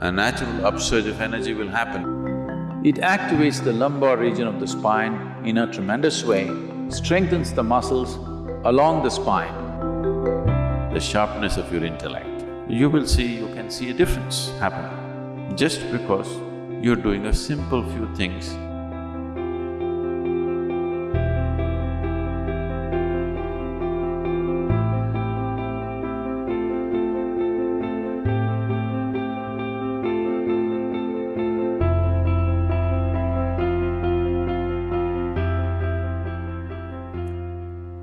a natural upsurge of energy will happen. It activates the lumbar region of the spine in a tremendous way, strengthens the muscles along the spine. The sharpness of your intellect, you will see, you can see a difference happen just because you're doing a simple few things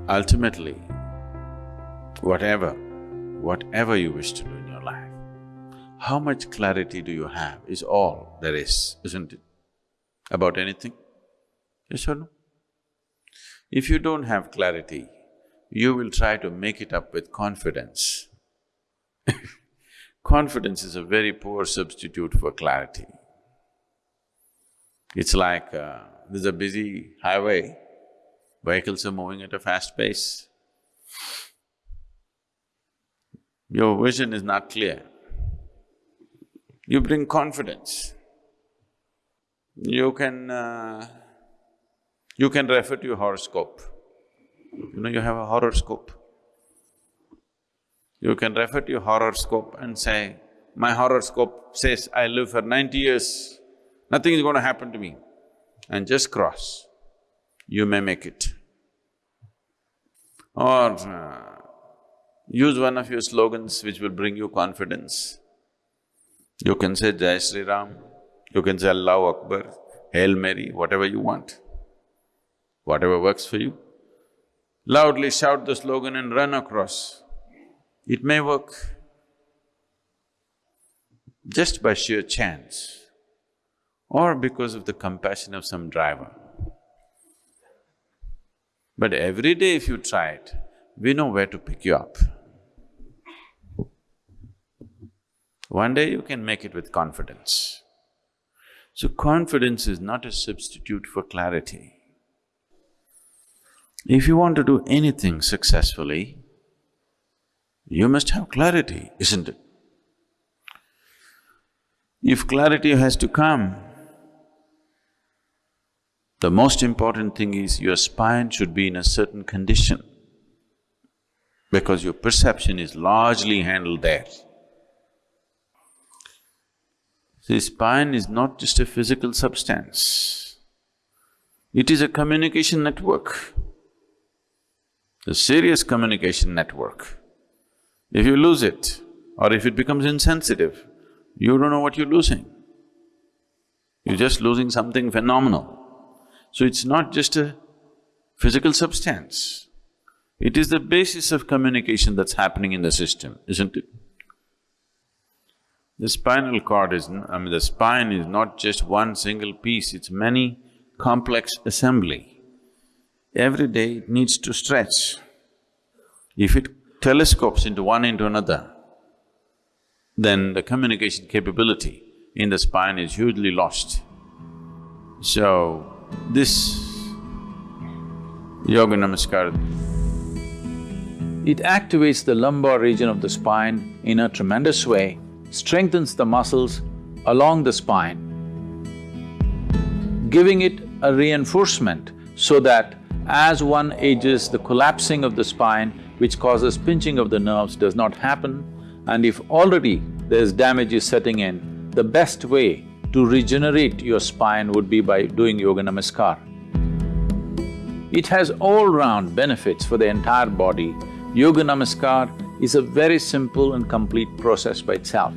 Ultimately, whatever, whatever you wish to do in your life, how much clarity do you have is all there is, isn't it? About anything? Yes or no? If you don't have clarity, you will try to make it up with confidence. confidence is a very poor substitute for clarity. It's like uh, there's a busy highway, Vehicles are moving at a fast pace. Your vision is not clear. You bring confidence. You can… Uh, you can refer to your horoscope. You know, you have a horoscope. You can refer to your horoscope and say, my horoscope says I live for ninety years, nothing is going to happen to me, and just cross you may make it. Or uh, use one of your slogans which will bring you confidence. You can say Jai Sri Ram, you can say Allahu Akbar, Hail Mary, whatever you want, whatever works for you. Loudly shout the slogan and run across. It may work just by sheer chance or because of the compassion of some driver. But every day if you try it, we know where to pick you up. One day you can make it with confidence. So confidence is not a substitute for clarity. If you want to do anything successfully, you must have clarity, isn't it? If clarity has to come, the most important thing is your spine should be in a certain condition because your perception is largely handled there. See, spine is not just a physical substance, it is a communication network, a serious communication network. If you lose it or if it becomes insensitive, you don't know what you're losing. You're just losing something phenomenal. So it's not just a physical substance, it is the basis of communication that's happening in the system, isn't it? The spinal cord is… I mean, the spine is not just one single piece, it's many complex assembly. Every day it needs to stretch. If it telescopes into one into another, then the communication capability in the spine is hugely lost. So, this Yoga Namaskar. It activates the lumbar region of the spine in a tremendous way, strengthens the muscles along the spine, giving it a reinforcement so that as one ages, the collapsing of the spine which causes pinching of the nerves does not happen and if already there's damage is setting in, the best way to regenerate your spine would be by doing Yoga Namaskar. It has all-round benefits for the entire body. Yoga Namaskar is a very simple and complete process by itself.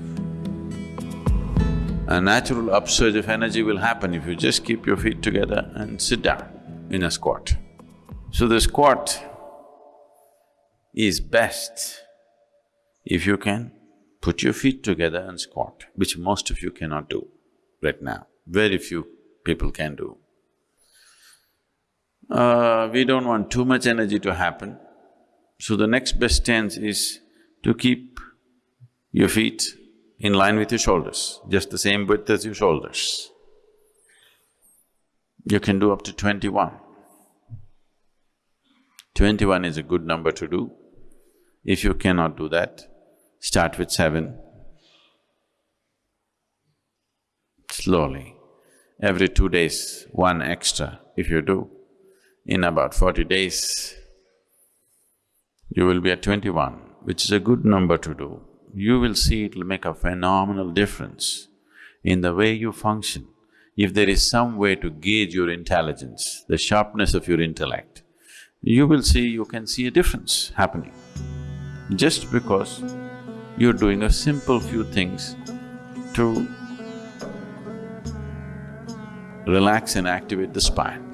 A natural upsurge of energy will happen if you just keep your feet together and sit down in a squat. So the squat is best if you can put your feet together and squat, which most of you cannot do right now, very few people can do. Uh, we don't want too much energy to happen, so the next best stance is to keep your feet in line with your shoulders, just the same width as your shoulders. You can do up to twenty-one. Twenty-one is a good number to do. If you cannot do that, start with seven, slowly. Every two days, one extra if you do, in about forty days, you will be at twenty-one, which is a good number to do. You will see it'll make a phenomenal difference in the way you function. If there is some way to gauge your intelligence, the sharpness of your intellect, you will see, you can see a difference happening. Just because you're doing a simple few things to relax and activate the spine.